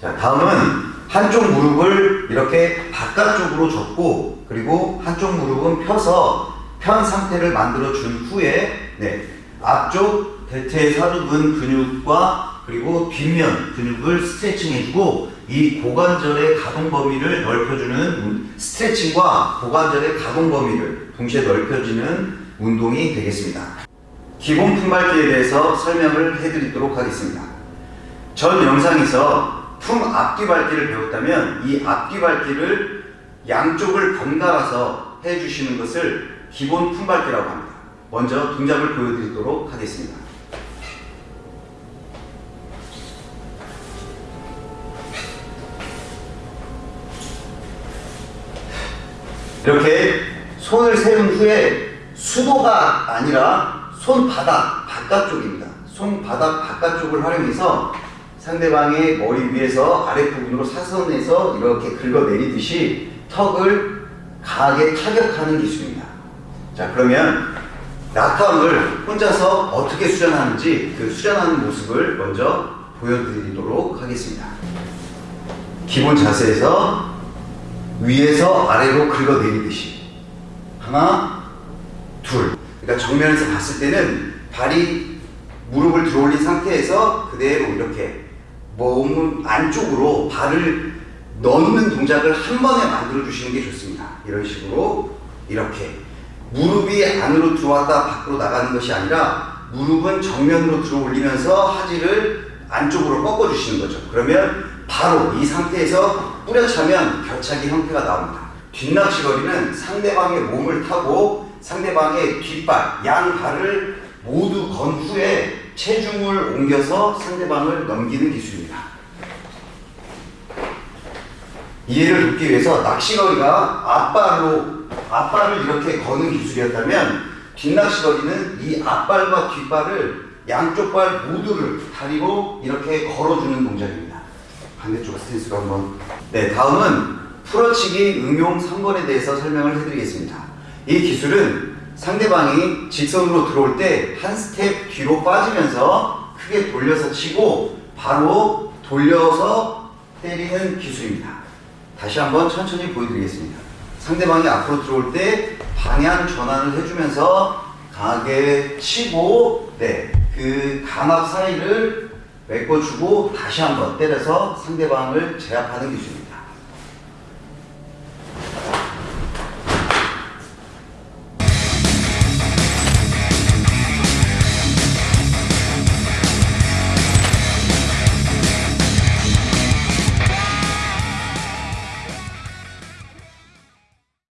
다음은 한쪽 무릎을 이렇게 바깥쪽으로 접고 그리고 한쪽 무릎은 펴서 편 상태를 만들어 준 후에 네, 앞쪽 대퇴 사두근 근육과 그리고 뒷면 근육을 스트레칭 해주고 이 고관절의 가동 범위를 넓혀주는 스트레칭과 고관절의 가동 범위를 동시에 넓혀주는 운동이 되겠습니다. 기본 품밟기에 대해서 설명을 해드리도록 하겠습니다. 전 영상에서 품 앞뒤 밟기를 배웠다면 이 앞뒤 밟기를 양쪽을 번갈아서 해주시는 것을 기본 품 밟기라고 합니다. 먼저 동작을 보여드리도록 하겠습니다. 이렇게 손을 세운 후에 수도가 아니라 손바닥 바깥쪽입니다. 손바닥 바깥쪽을 활용해서 상대방의 머리 위에서 아랫부분으로 사선에서 이렇게 긁어내리듯이 턱을 강하게 타격하는 기술입니다. 자 그러면 낙함을 혼자서 어떻게 수련하는지 그 수련하는 모습을 먼저 보여드리도록 하겠습니다. 기본 자세에서 위에서 아래로 긁어내리듯이 하나 둘 그러니까 정면에서 봤을 때는 발이 무릎을 들어올린 상태에서 그대로 이렇게 몸 안쪽으로 발을 넣는 동작을 한 번에 만들어 주시는 게 좋습니다 이런 식으로 이렇게 무릎이 안으로 들어왔다 밖으로 나가는 것이 아니라 무릎은 정면으로 들어 올리면서 하지를 안쪽으로 꺾어 주시는 거죠 그러면 바로 이 상태에서 뿌려차면 벼차기 형태가 나옵니다. 뒷낚시거리는 상대방의 몸을 타고 상대방의 뒷발, 양발을 모두 건 후에 체중을 옮겨서 상대방을 넘기는 기술입니다. 이해를 돕기 위해서 낚시거리가 앞발로 앞발을 이렇게 거는 기술이었다면 뒷낚시거리는 이 앞발과 뒷발을 양쪽 발 모두를 다리로 이렇게 걸어주는 동작입니다. 반대쪽 스탠스로 한번 네 다음은 풀어치기 응용 3번에 대해서 설명을 해드리겠습니다 이 기술은 상대방이 직선으로 들어올 때 한 스텝 뒤로 빠지면서 크게 돌려서 치고 바로 돌려서 때리는 기술입니다 다시 한번 천천히 보여드리겠습니다 상대방이 앞으로 들어올 때 방향 전환을 해주면서 강하게 치고 네그 감압 사이를 메꿔주고 다시 한번 때려서 상대방을 제압하는 기술입니다.